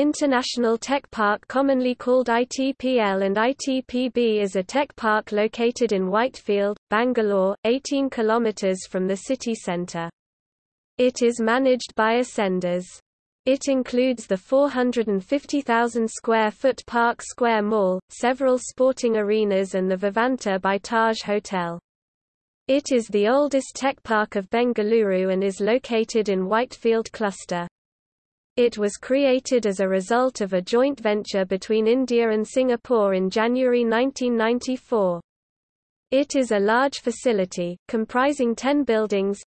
International Tech Park commonly called ITPL and ITPB is a tech park located in Whitefield, Bangalore, 18 kilometers from the city centre. It is managed by Ascendas. It includes the 450,000 square foot Park Square Mall, several sporting arenas and the Vivanta by Taj Hotel. It is the oldest tech park of Bengaluru and is located in Whitefield cluster. It was created as a result of a joint venture between India and Singapore in January 1994. It is a large facility, comprising 10 buildings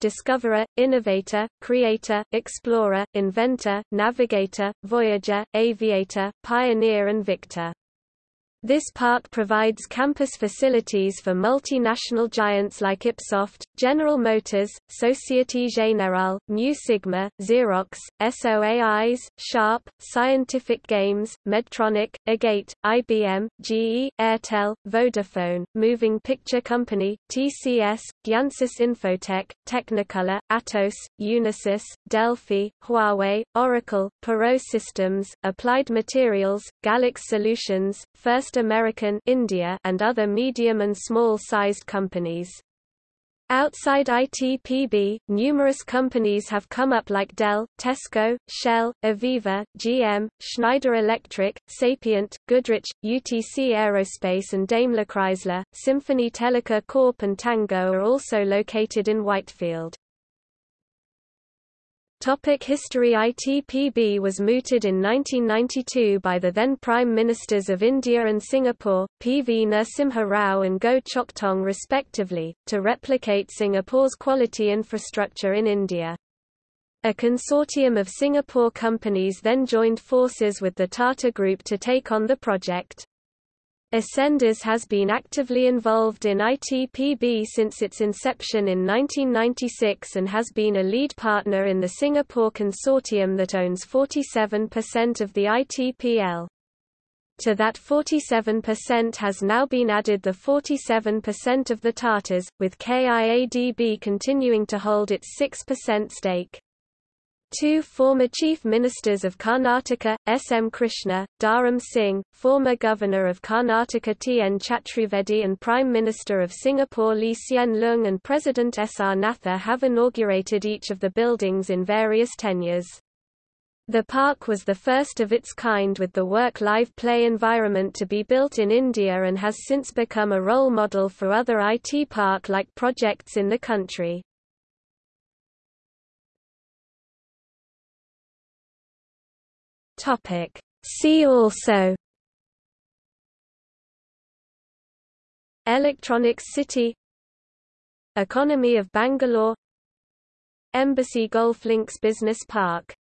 Discoverer, Innovator, Creator, Explorer, Inventor, Navigator, Voyager, Aviator, Pioneer and Victor. This park provides campus facilities for multinational giants like Ipsoft, General Motors, Société Générale, Mu Sigma, Xerox, SOAIs, Sharp, Scientific Games, Medtronic, Agate, IBM, GE, Airtel, Vodafone, Moving Picture Company, TCS, Gyansys Infotech, Technicolor, Atos, Unisys, Delphi, Huawei, Oracle, Perot Systems, Applied Materials, Galax Solutions, First First American India and other medium and small-sized companies. Outside ITPB, numerous companies have come up like Dell, Tesco, Shell, Aviva, GM, Schneider Electric, Sapient, Goodrich, UTC Aerospace and Daimler Chrysler, Symphony Teleca Corp and Tango are also located in Whitefield. Topic History ITPB was mooted in 1992 by the then Prime Ministers of India and Singapore, P. V. Narasimha Rao and Goh Chok Tong respectively, to replicate Singapore's quality infrastructure in India. A consortium of Singapore companies then joined forces with the Tata Group to take on the project. Ascendas has been actively involved in ITPB since its inception in 1996 and has been a lead partner in the Singapore consortium that owns 47% of the ITPL. To that 47% has now been added the 47% of the Tatas, with KIADB continuing to hold its 6% stake. Two former Chief Ministers of Karnataka, S. M. Krishna, Dharam Singh, former Governor of Karnataka T. N. Chaturvedi and Prime Minister of Singapore Lee Hsien Loong and President S. R. Nathan have inaugurated each of the buildings in various tenures. The park was the first of its kind with the work-live play environment to be built in India and has since become a role model for other IT park-like projects in the country. Topic. See also Electronics City Economy of Bangalore Embassy Golf Links Business Park